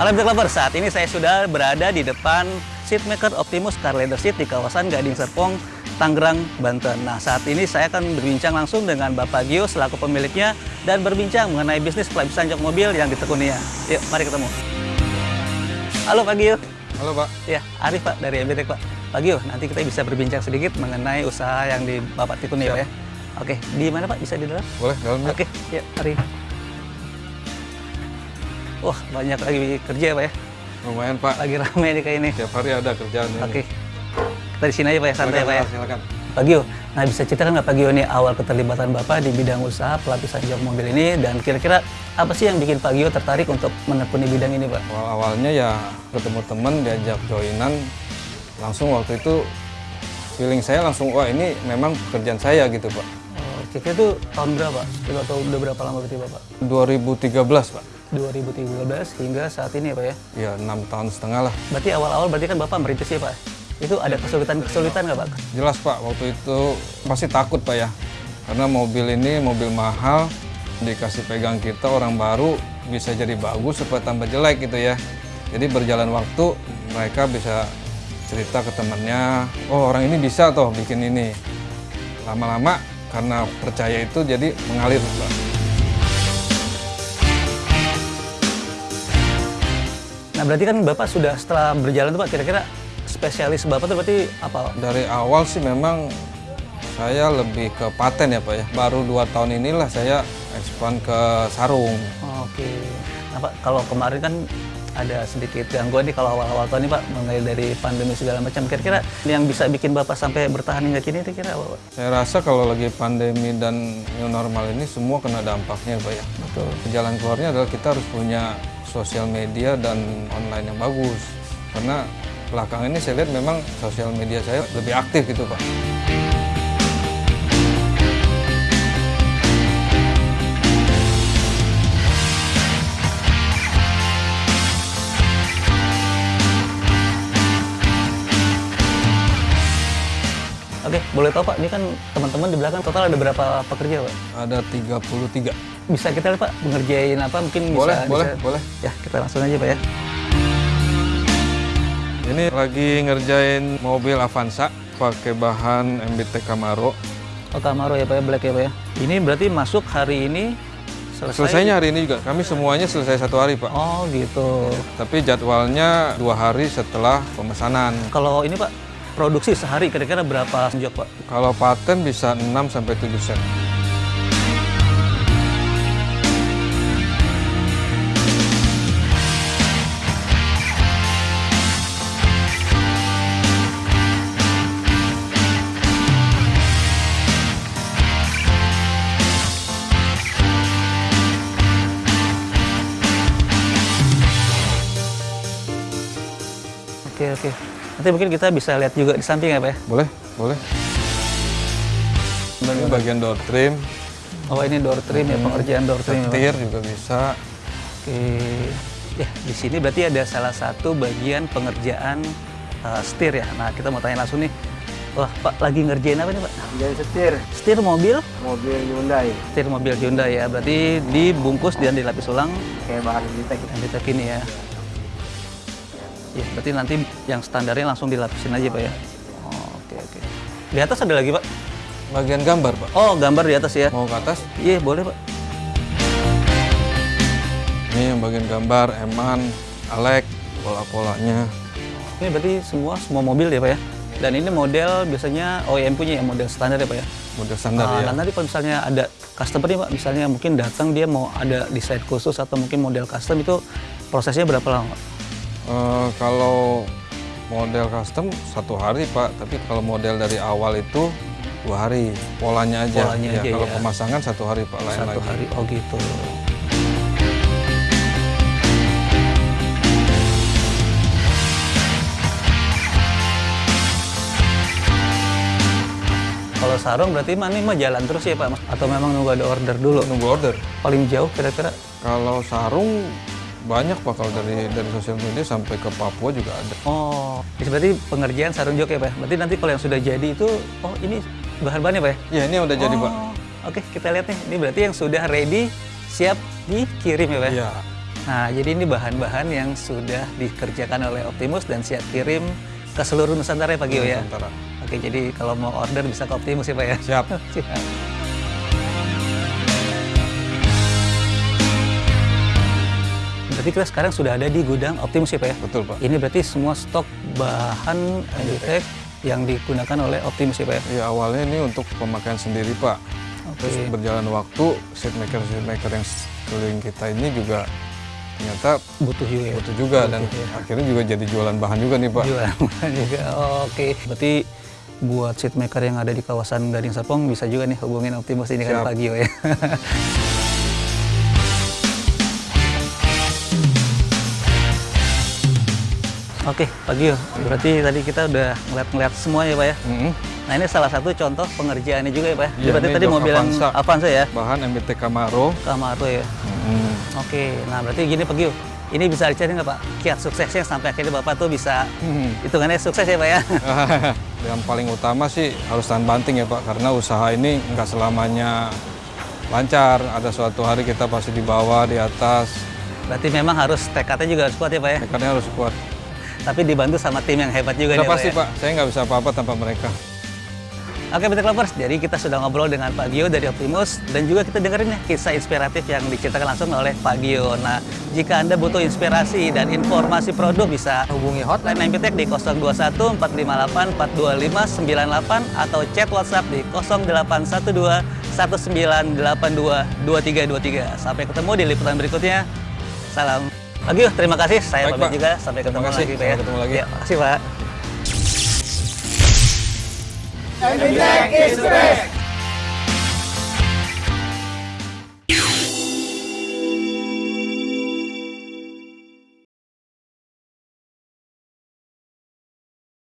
Halo Black Lover, saat ini saya sudah berada di depan Seatmaker Optimus Car Leather Seat di kawasan Gading Serpong, Tangerang, Banten. Nah, saat ini saya akan berbincang langsung dengan Bapak Gio selaku pemiliknya dan berbincang mengenai bisnis pelapisan jok mobil yang ditekuninya. Yuk, mari ketemu. Halo Pak Gio. Halo Pak. Ya, Arif Pak dari MBTek Pak. Pak Gio, nanti kita bisa berbincang sedikit mengenai usaha yang di Bapak tekuni ya. Oke, di mana Pak? Bisa di dalam? Boleh dalam ya? Oke, ya mari. Wah, banyak lagi kerja ya Pak ya. Lumayan Pak. Lagi rame nih kayak ini. Tiap hari ada kerjaan ini. Oke. Kita di sini aja Pak ya, santai Pak ya. Silakan. Pak Gio, nah bisa ceritakan nggak Pak Gio nih awal keterlibatan Bapak di bidang usaha pelapisan jok mobil ini dan kira-kira apa sih yang bikin Pak Gio tertarik untuk menekuni bidang ini Pak? Awal awalnya ya ketemu teman diajak joinan langsung waktu itu feeling saya langsung wah ini memang pekerjaan saya gitu Pak. Oh, kira-kira itu tahun berapa? Atau udah berapa lama berarti Bapak? 2013 Pak. 2013 hingga saat ini ya Pak ya? Ya enam tahun setengah lah. Berarti awal-awal berarti kan Bapak merintis ya Pak? Itu ada kesulitan-kesulitan nggak Pak? Jelas Pak waktu itu pasti takut Pak ya. Karena mobil ini mobil mahal dikasih pegang kita orang baru bisa jadi bagus supaya tambah jelek gitu ya. Jadi berjalan waktu mereka bisa cerita ke temannya, oh orang ini bisa toh bikin ini. Lama-lama karena percaya itu jadi mengalir Pak. Nah berarti kan Bapak sudah setelah berjalan tuh Pak, kira-kira spesialis Bapak tuh berarti apa? Dari awal sih memang saya lebih ke paten ya Pak ya. Baru dua tahun inilah saya expand ke sarung. Oke. Nah Pak, kalau kemarin kan ada sedikit gangguan nih kalau awal-awal tahun ini Pak, mulai dari pandemi segala macam. Kira-kira yang bisa bikin Bapak sampai bertahan hingga kini itu kira apa Pak? Saya rasa kalau lagi pandemi dan new normal ini semua kena dampaknya Pak ya. Betul. Jalan keluarnya adalah kita harus punya sosial media dan online yang bagus. Karena belakangan ini saya lihat memang sosial media saya lebih aktif gitu Pak. Oke, boleh tahu Pak, ini kan teman-teman di belakang total ada berapa pekerja Pak? Ada 33. Bisa kita lihat Pak, mengerjain apa mungkin bisa... Boleh, boleh, bisa- boleh. Ya, kita langsung aja Pak ya. Ini lagi ngerjain mobil Avanza pakai bahan MBT Camaro. Oh, Camaro ya Pak ya, black ya Pak ya. Ini berarti masuk hari ini selesai? Selesainya hari ini juga. Kami semuanya selesai satu hari Pak. Oh gitu. Tapi jadwalnya dua hari setelah pemesanan. Kalau ini Pak, produksi sehari kira-kira berapa jok Pak? Kalau paten bisa 6 sampai 7 set. Oke oke. Nanti mungkin kita bisa lihat juga di samping ya Pak ya. Boleh? Boleh. Ini bagian door trim, Oh ini door trim ya, pengerjaan door trim ya Pak. setir juga bisa. Oke. Ya di sini berarti ada salah satu bagian pengerjaan uh, setir ya. Nah kita mau tanya langsung nih. Wah Pak lagi ngerjain apa nih Pak? Jadi setir Setir mobil? mobil Hyundai Setir mobil Hyundai ya. Berarti dibungkus dan dilapis ulang kayak bahan kita yang kita ini ya. Ya, berarti nanti yang standarnya langsung dilapisin aja Pak ya. Oh, Oke oke. Di atas ada lagi Pak? Bagian gambar, Pak. Oh gambar di atas ya. Mau ke atas? Iya boleh Pak. Ini yang bagian gambar, eman, alek, pola-polanya. Ini berarti semua semua mobil ya Pak ya. Dan ini model biasanya OEM punya ya model standar ya Pak ya. Model standar Ah, ya. Dan nanti kalau misalnya ada customer nih Pak, misalnya mungkin datang dia mau ada desain khusus atau mungkin model custom itu prosesnya berapa lama? Pak? Eh, kalau model custom satu hari pak, tapi kalau model dari awal itu dua hari polanya aja. Polanya Ya, aja kalau ya. pemasangan satu hari pak lain Satu lagi. hari. Oh gitu. Kalau sarung berarti mah ini mah jalan terus ya Pak? Atau memang nunggu ada order dulu? Nunggu order. Paling jauh kira-kira? Kalau sarung banyak pak kalau dari dari sosial media sampai ke Papua juga ada. Oh, berarti pengerjaan sarung jok ya Pak? Berarti nanti kalau yang sudah jadi itu, oh ini bahan-bahannya Pak ya? Ya ini udah jadi pak. Oh, Oke, kita lihat nih. Ini berarti yang sudah ready, siap dikirim ya Pak? Iya. Nah, jadi ini bahan-bahan yang sudah dikerjakan oleh Optimus dan siap kirim ke seluruh Nusantara ya Pak Gio ya? Nusantara. Oke, jadi kalau mau order bisa ke Optimus ya Pak ya? Siap. Siap. Berarti kita sekarang sudah ada di gudang Optimus ya Pak ya? Betul Pak. Ini berarti semua stok bahan Enditech yang digunakan oleh Optimus ya Pak ya? Ya awalnya ini untuk pemakaian sendiri Pak. Oke. Terus berjalan waktu, seat maker seat maker yang keliling kita ini juga ternyata Butuh juga ya? butuh juga dan Butuh, ya. akhirnya juga jadi jualan bahan juga nih Pak. Jualan bahan juga. Oh, Oke. Berarti buat seat maker yang ada di kawasan Gading Serpong bisa juga nih hubungin Optimus ini kan Siap. Pak Gio ya. Oke, Pak Gio. Berarti tadi kita udah ngeliat-ngeliat semua ya, Pak ya. Mm-mm. Nah, ini salah satu contoh pengerjaannya juga ya, Pak ya. Iya, berarti tadi mobil yang Avanza. Ya. Bahan MBT Camaro. Camaro ya. Mm. Oke, nah berarti gini Pak Gio. Ini bisa dicari nggak Pak? Kiat suksesnya sampai akhirnya Bapak tuh bisa Hmm. hitungannya sukses ya Pak ya. yang paling utama sih harus tahan banting ya Pak, karena usaha ini nggak selamanya lancar. Ada suatu hari kita pasti di bawah, di atas. Berarti memang harus tekadnya juga harus kuat ya Pak ya. Tekadnya harus kuat. Tapi dibantu sama tim yang hebat juga nih pasti Pak. ya. Pak, saya nggak bisa apa-apa tanpa mereka. Oke, Betek Lovers, jadi kita sudah ngobrol dengan Pak Gio dari Optimus dan juga kita dengerin ya kisah inspiratif yang diceritakan langsung oleh Pak Gio. Nah, jika Anda butuh inspirasi dan informasi produk bisa hubungi hotline MPTech di 021 458 425 98 atau chat WhatsApp di 0812 1982 2323. Sampai ketemu di liputan berikutnya. Salam. Pak Gio, terima kasih. Saya Baik, pamit Pak. juga. Sampai Terima ketemu kasih. lagi, Pak. ya. Sampai ketemu lagi. Ya, makasih, Pak. Every is best.